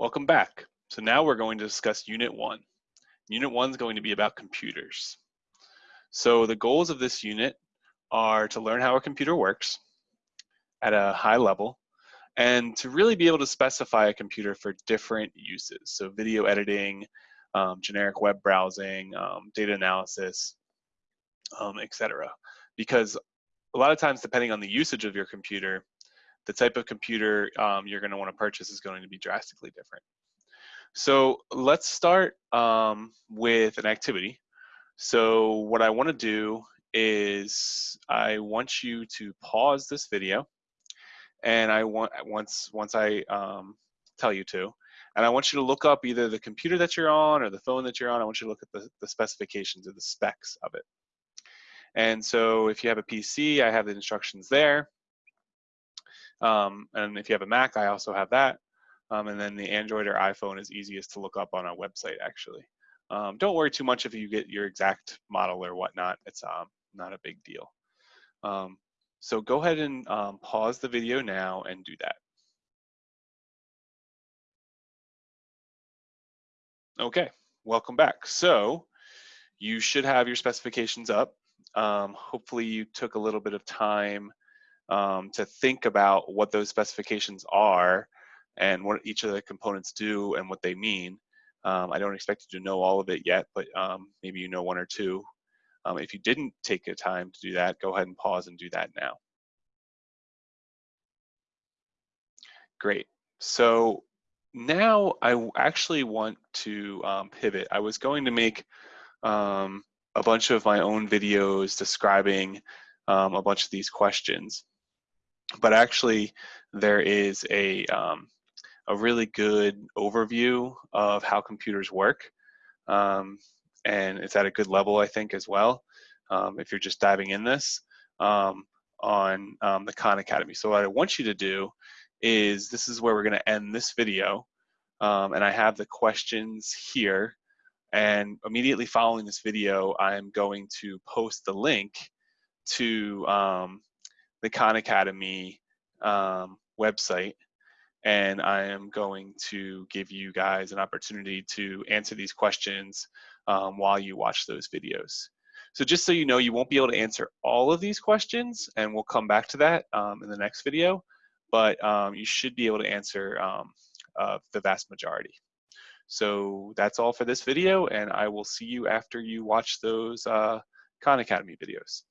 Welcome back. So now we're going to discuss Unit 1. Unit 1 is going to be about computers. So the goals of this unit are to learn how a computer works at a high level and to really be able to specify a computer for different uses. So video editing, um, generic web browsing, um, data analysis, um, etc. Because a lot of times, depending on the usage of your computer, the type of computer um, you're going to want to purchase is going to be drastically different. So let's start um, with an activity. So what I want to do is I want you to pause this video and I want once once I um, tell you to and I want you to look up either the computer that you're on or the phone that you're on. I want you to look at the, the specifications or the specs of it. And so if you have a PC, I have the instructions there. Um, and if you have a Mac, I also have that. Um, and then the Android or iPhone is easiest to look up on our website, actually. Um, don't worry too much if you get your exact model or whatnot. It's um, not a big deal. Um, so go ahead and um, pause the video now and do that. Okay, welcome back. So you should have your specifications up. Hopefully you took a little bit of time um, to think about what those specifications are and what each of the components do and what they mean. Um, I don't expect you to know all of it yet, but um, maybe you know one or two. Um, if you didn't take the time to do that, go ahead and pause and do that now. Great. So now I actually want to um, pivot. I was going to make um, a bunch of my own videos describing um, a bunch of these questions but actually there is a, um, a really good overview of how computers work. Um, and it's at a good level, I think, as well, um, if you're just diving in this um, on um, the Khan Academy. So what I want you to do is, this is where we're gonna end this video. Um, and I have the questions here. And immediately following this video, I'm going to post the link to um, the Khan Academy um, website and I am going to give you guys an opportunity to answer these questions um, while you watch those videos. So just so you know, you won't be able to answer all of these questions and we'll come back to that um, in the next video, but um, you should be able to answer um, uh, the vast majority. So that's all for this video and I will see you after you watch those uh, Khan Academy videos.